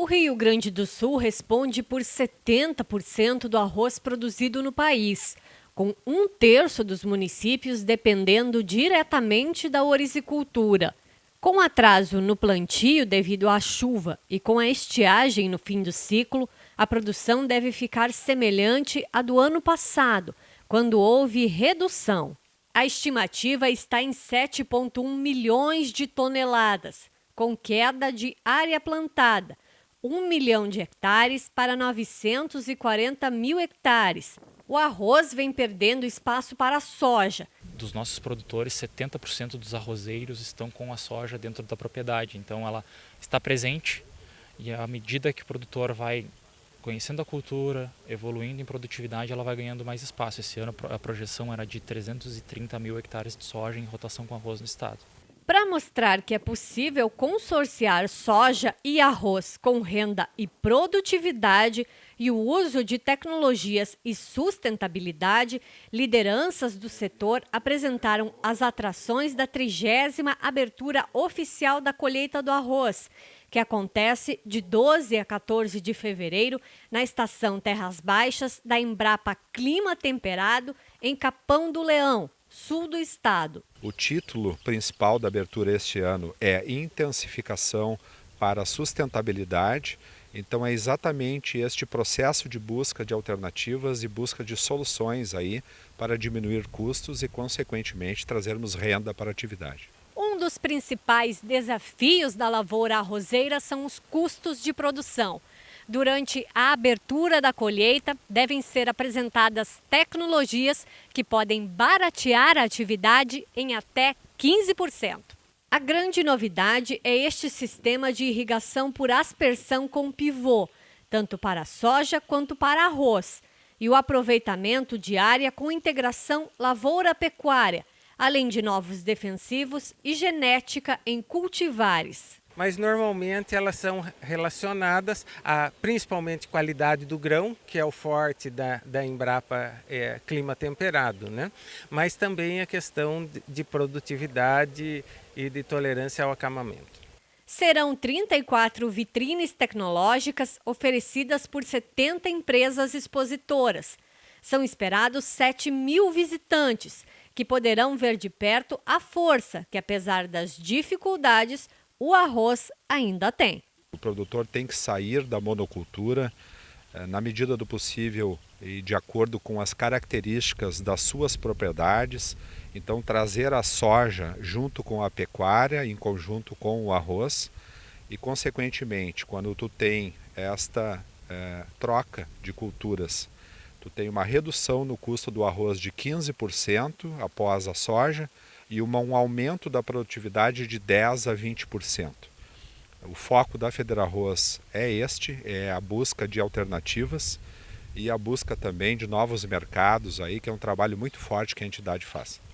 O Rio Grande do Sul responde por 70% do arroz produzido no país, com um terço dos municípios dependendo diretamente da orizicultura. Com atraso no plantio devido à chuva e com a estiagem no fim do ciclo, a produção deve ficar semelhante à do ano passado, quando houve redução. A estimativa está em 7,1 milhões de toneladas, com queda de área plantada 1 milhão de hectares para 940 mil hectares. O arroz vem perdendo espaço para a soja. Dos nossos produtores, 70% dos arrozeiros estão com a soja dentro da propriedade. Então ela está presente e à medida que o produtor vai conhecendo a cultura, evoluindo em produtividade, ela vai ganhando mais espaço. Esse ano a projeção era de 330 mil hectares de soja em rotação com arroz no estado. Para mostrar que é possível consorciar soja e arroz com renda e produtividade e o uso de tecnologias e sustentabilidade, lideranças do setor apresentaram as atrações da trigésima abertura oficial da colheita do arroz, que acontece de 12 a 14 de fevereiro na estação Terras Baixas da Embrapa Clima Temperado, em Capão do Leão, sul do estado. O título principal da abertura este ano é Intensificação para a Sustentabilidade. Então é exatamente este processo de busca de alternativas e busca de soluções aí para diminuir custos e consequentemente trazermos renda para a atividade. Um dos principais desafios da lavoura arrozeira são os custos de produção. Durante a abertura da colheita, devem ser apresentadas tecnologias que podem baratear a atividade em até 15%. A grande novidade é este sistema de irrigação por aspersão com pivô, tanto para soja quanto para arroz, e o aproveitamento de área com integração lavoura-pecuária, além de novos defensivos e genética em cultivares mas normalmente elas são relacionadas a principalmente qualidade do grão, que é o forte da, da Embrapa é, clima temperado, né? mas também a questão de produtividade e de tolerância ao acamamento. Serão 34 vitrines tecnológicas oferecidas por 70 empresas expositoras. São esperados 7 mil visitantes, que poderão ver de perto a força que, apesar das dificuldades, o arroz ainda tem. O produtor tem que sair da monocultura eh, na medida do possível e de acordo com as características das suas propriedades. Então trazer a soja junto com a pecuária, em conjunto com o arroz e consequentemente quando tu tem esta é, troca de culturas, tu tem uma redução no custo do arroz de 15% após a soja, e uma, um aumento da produtividade de 10 a 20%. O foco da Federarroz é este, é a busca de alternativas e a busca também de novos mercados aí, que é um trabalho muito forte que a entidade faz.